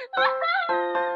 Ha ha ha!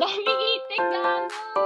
dami itik, gago!